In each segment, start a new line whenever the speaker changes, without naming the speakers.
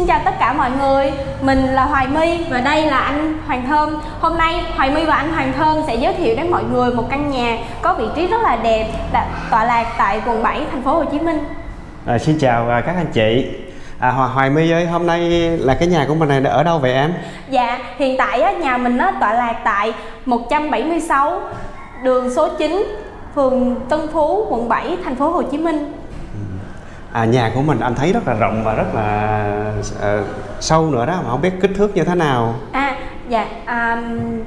Xin chào tất cả mọi người, mình là Hoài My và đây là anh Hoàng Thơm. Hôm nay Hoài My và anh Hoàng Thơm sẽ giới thiệu đến mọi người một căn nhà có vị trí rất là đẹp tọa lạc tại quận 7 thành phố Hồ Chí Minh.
À, Xin chào à, các anh chị. À, Hoài, Hoài My ơi, hôm nay là cái nhà của mình này ở đâu vậy em?
Dạ, hiện tại á, nhà mình á, tọa lạc tại 176 đường số 9 phường Tân Phú, quận 7, thành phố Hồ Chí Minh
à, nhà của mình anh thấy rất là rộng và rất là uh, sâu nữa đó mà không biết kích thước như thế nào
à dạ à,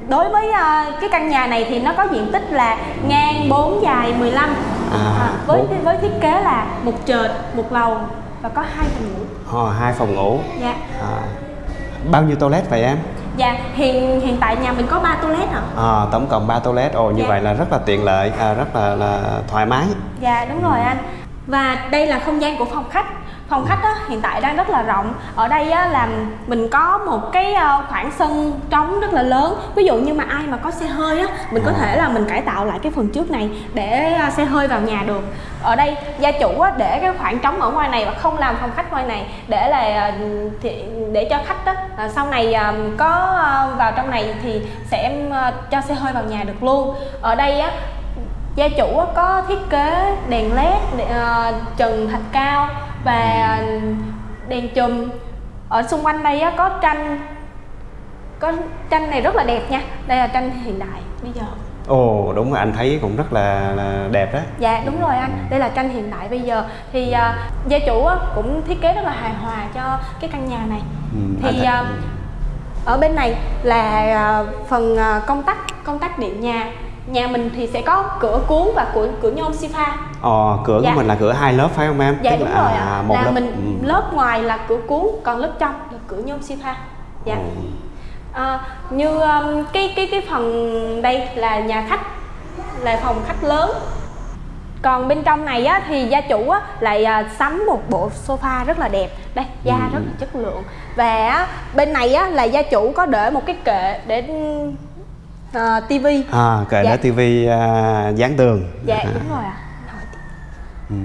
đối với uh, cái căn nhà này thì nó có diện tích là ngang 4 dài 15 à, à, với 4... với thiết kế là một trệt một lầu và có hai phòng ngủ
à, hai phòng ngủ
dạ
à, bao nhiêu toilet vậy em
Dạ, hiện hiện tại nhà mình có 3 toilet hả?
À, tổng cộng 3 toilet. Ồ như dạ. vậy là rất là tiện lợi, à, rất là là thoải mái.
Dạ đúng rồi anh. Và đây là không gian của phòng khách. Phòng khách á, hiện tại đang rất là rộng. Ở đây á, là mình có một cái ờ, khoảng sân trống rất là lớn. Ví dụ như mà ai mà có xe hơi á Mình có thể là mình cải tạo lại cái phần trước này Để ờ, xe hơi vào nhà được. Ở đây gia chủ á, để cái khoảng trống ở ngoài này Và không làm phòng khách ngoài này Để là ờ, để cho khách á, sau này có vào trong này Thì sẽ cho xe hơi vào nhà được luôn. Ở đây á, gia chủ có thiết kế đèn led uh, trần thạch cao và đèn chùm. Ở xung quanh đây có tranh có tranh này rất là đẹp nha. Đây là tranh hiện đại bây giờ.
Ồ đúng rồi anh thấy cũng rất là, là đẹp đó.
Dạ đúng rồi anh. Đây là tranh hiện đại bây giờ. Thì uh, gia chủ uh, cũng thiết kế rất là hài hòa cho cái căn nhà này. Ừ, Thì uh, ở bên này là uh, phần uh, công tắc công tắc điện nhà nhà mình thì sẽ có cửa cuốn và cửa cửa nhôm pha
ờ cửa dạ. của mình là cửa hai lớp phải không em
dạ Tức đúng là, rồi ạ à, một là lớp. mình ừ. lớp ngoài là cửa cuốn còn lớp trong là cửa nhôm pha dạ ừ. à, như um, cái cái cái phần đây là nhà khách là phòng khách lớn còn bên trong này á, thì gia chủ á, lại à, sắm một bộ sofa rất là đẹp đây da ừ. rất là chất lượng và á, bên này á, là gia chủ có để một cái kệ để ờ, tivi
à kệ dạ. đó tivi uh, dán tường
dạ à. đúng rồi ạ à.
ừ.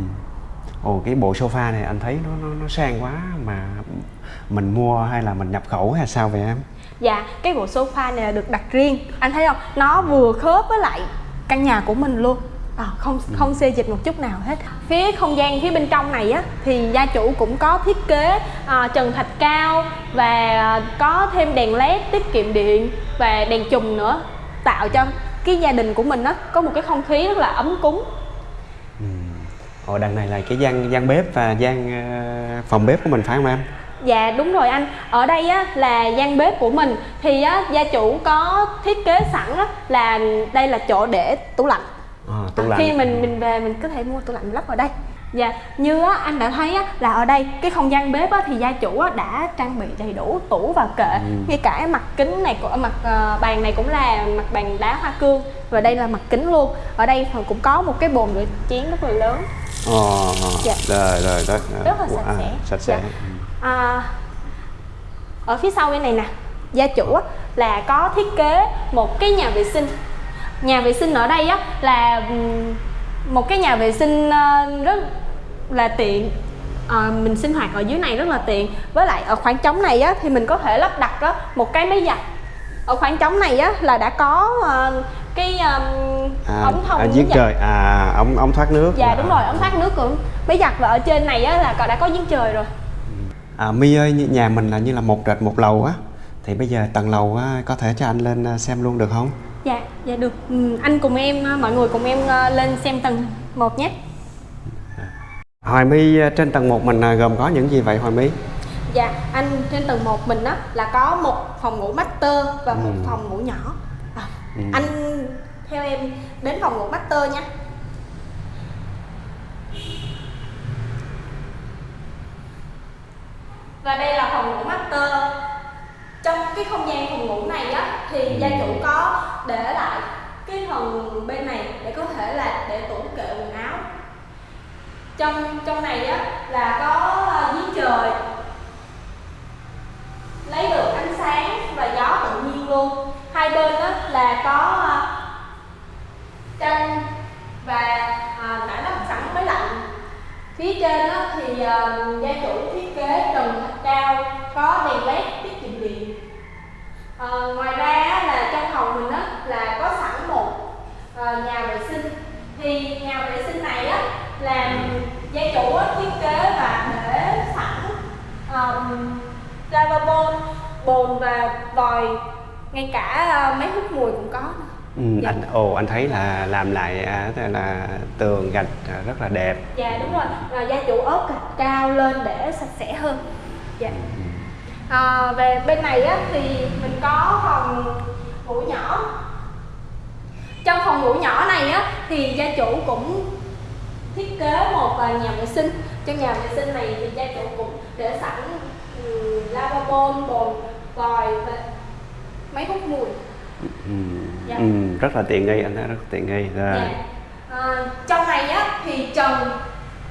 ồ cái bộ sofa này anh thấy nó nó, nó sang quá mà mình mua hay là mình nhập khẩu hay sao vậy em
dạ cái bộ sofa này là được đặt riêng anh thấy không nó vừa khớp với lại căn nhà của mình luôn à, không ừ. không xê dịch một chút nào hết phía không gian phía bên trong này á thì gia chủ cũng có thiết kế à, trần thạch cao và có thêm đèn led tiết kiệm điện và đèn chùm nữa tạo cho cái gia đình của mình đó có một cái không khí rất là ấm cúng.
Ừ. Ồ, đằng này là cái gian gian bếp và gian uh, phòng bếp của mình phải không em?
Dạ đúng rồi anh. Ở đây á, là gian bếp của mình. Thì á, gia chủ có thiết kế sẵn á, là đây là chỗ để tủ lạnh. À, tủ lạnh. Khi mình mình về mình có thể mua tủ lạnh lắp vào đây Dạ, như á, anh đã thấy á, là ở đây cái không gian bếp á, thì gia chủ á, đã trang bị đầy đủ tủ và kệ. Ừ. ngay cả mặt kính này của mặt uh, bàn này cũng là mặt bàn đá hoa cương và đây là mặt kính luôn. Ở đây cũng có một cái bồn rửa chén rất là lớn.
Ồ, dạ. rồi rồi đó
rất là sạch à, sẽ.
sạch sẽ.
Dạ. à, ở phía sau bên này nè gia chủ á, là có thiết kế một cái nhà vệ sinh. Nhà vệ sinh ở đây á là một cái nhà vệ sinh uh, rất là tiện. À, mình sinh hoạt ở dưới này rất là tiện. Với lại ở khoảng trống này á thì mình có thể lắp đặt á, một cái máy giặt. Ở khoảng trống này á là đã có uh, cái um, à, ống thông
à, giếng trời. À ống ống thoát nước.
Dạ à. đúng rồi ống thoát nước của máy giặt và ở trên này á là đã có giếng trời rồi.
À my ơi nhà mình là như là một trệt một lầu á. Thì bây giờ tầng lầu á, có thể cho anh lên xem luôn được không
dạ dạ được ừ, anh cùng em mọi người cùng em lên xem tầng một nhé
Hoài My ờ, trên tầng 1 mình ờ, gồm có những gì vậy Hoài My?
Dạ, anh trên tầng 1 mình á là có một phòng ngủ master và một ừ. phòng ngủ nhỏ. À, ừ. Anh theo em đến phòng ngủ master nha. Và đây là phòng ngủ master. Trong cái không gian phòng ngủ này á thì ừ. gia chủ có để lại cái phần bên này để có thể là để tủ kệ quần áo. Trong trong này á là có à, giếng trời. Lấy được ánh sáng và gió tự nhiên luôn. Hai bên á là có à, tranh và à, đã đắp sẵn máy lạnh. Phía trên á thì à, gia chủ thiết kế trần thạch cao có đèn led tiết kiệm điện. À, ngoài ra á, là có sẵn một à, nhà vệ sinh thì nhà vệ sinh này á, là gia chủ á, thiết kế và để sẵn um, lavabo bồn và vòi ngay cả à, máy hút mùi cũng có nữa.
Ừ,
Dạ.
anh ồ anh thấy là làm lại à, là tường gạch à, rất là đẹp
Dạ đúng rồi, à, gia chủ ốp gạch cao lên để sạch sẽ hơn. Dạ. À, về bên này á thì mình có phòng ngủ nhỏ. Trong phòng ngủ nhỏ này á thì gia chủ cũng thiết kế một à, nhà vệ sinh. Trong nhà vệ sinh này thì gia chủ cũng để sẵn um, lavabo, bồn, vòi và máy hút mùi.
ừ,
Dạ.
ừ, rất là tiện nghi anh rất tiện nghi rồi
Dạ. À, trong này á thì trần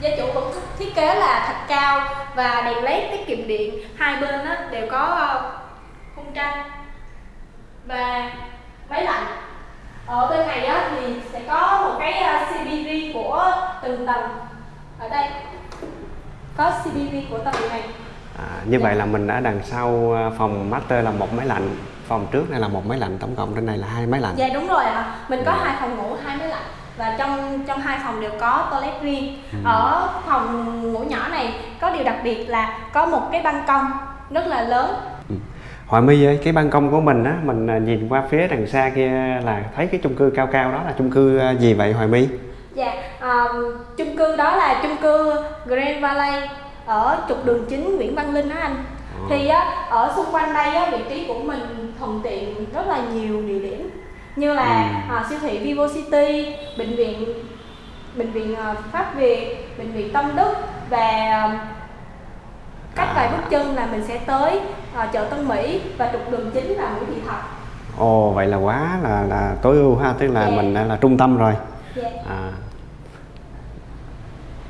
gia chủ cũng thiết kế là thạch cao và đèn led tiết kiệm điện hai bên á đều có ờ, khung tranh và máy lạnh ở bên này á thì sẽ có một cái ờ, CCTV của từng tầng ở đây có CCTV của tầng này
à, như
Dạ.
vậy là mình ở đằng sau à, phòng master là một máy lạnh phòng trước này là một máy lạnh tổng cộng trên này là hai máy lạnh
Dạ đúng rồi ạ. Mình có
Ừ.
hai phòng ngủ, hai máy lạnh và trong trong hai phòng đều có toilet riêng.
Ừ.
Ở phòng ngủ nhỏ này có điều đặc biệt là có một cái ban công rất là lớn.
Hoài My ơi, cái ban công của mình á, mình à, nhìn qua phía đằng xa kia là thấy cái chung cư cao cao đó là chung cư à, gì vậy Hoài My?
Dạ, um, chung cư đó là chung cư Grand Valley ở trục đường chính Nguyễn Văn Linh đó anh.
Ờ.
Thì á, ở xung quanh đây á, vị trí của mình thuận tiện rất là nhiều địa điểm như là
Ừ.
à, siêu thị Vivo City, bệnh viện bệnh viện à, Pháp Việt, bệnh viện Tâm Đức và à, cách
À.
vài bước chân là mình sẽ tới à, chợ Tân Mỹ và trục đường chính là Nguyễn Thị Thập.
Ồ, vậy là quá là là tối ưu ha, tức là
Dạ.
mình là trung tâm rồi.
Dạ.
À.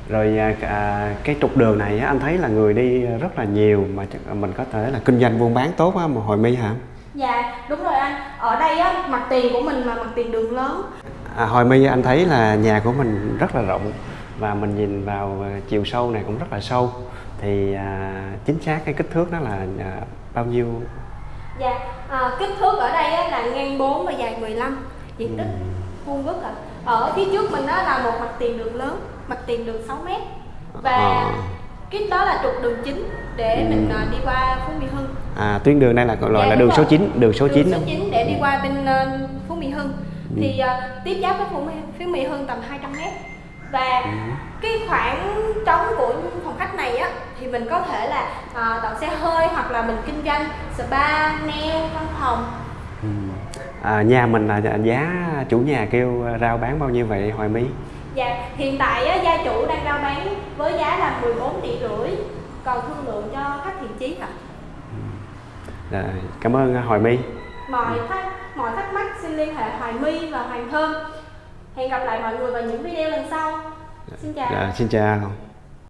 Rồi à, à, cái trục đường này á, anh thấy là người đi rất là nhiều mà mình có thể là kinh doanh buôn bán tốt á mà Hoài My hả?
Dạ, đúng rồi anh. Ở đây á, mặt tiền của mình là mặt tiền đường lớn.
À, Hoài My anh thấy là nhà của mình rất là rộng và mình nhìn vào chiều sâu này cũng rất là sâu thì à, chính xác cái kích thước đó là à, bao nhiêu
Dạ, à, kích thước ở đây á, là ngang 4 và dài 15 diện tích vuông vức ạ. Ở phía trước mình đó là một mặt tiền đường lớn, mặt tiền đường 6 m và
Ờ.
cái đó là trục đường chính để
Ừ.
mình à, đi qua Phú Mỹ Hưng.
à, tuyến đường này là gọi
Dạ,
là đường số 9 đường số 9
đường số
không?
9 để đi qua bên ờ, Phú Mỹ Hưng.
Ừ.
Thì à, tiếp giáp với Phú Mỹ, Hưng tầm 200 m và cái khoảng trống của phòng khách này á thì mình có thể là à, đậu xe hơi hoặc là mình kinh doanh spa, nail, văn phòng
Ừ. À, nhà mình là giá chủ nhà kêu rao bán bao nhiêu vậy Hoài My?
Dạ, hiện tại á, gia chủ đang rao bán với giá là 14 tỷ rưỡi Còn thương lượng cho khách thiện chí ạ
Rồi, cảm ơn à, Hoài My.
Mọi thắc, mọi thắc mắc xin liên hệ Hoài My và Hoàng Thơm Hẹn gặp lại mọi người vào những video lần sau Xin chào
Dạ, xin chào.